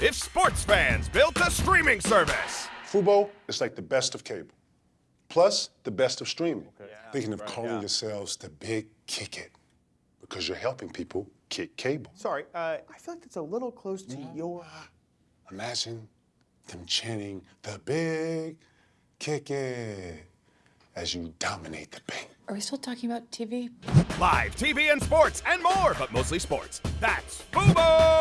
if sports fans built a streaming service. Fubo is like the best of cable, plus the best of streaming. Thinking of calling yourselves the Big Kick It because you're helping people kick cable. Sorry, uh, I feel like that's a little close to your. Imagine them chanting the Big Kick It as you dominate the bank. Are we still talking about TV? Live TV and sports and more, but mostly sports. That's Fubo!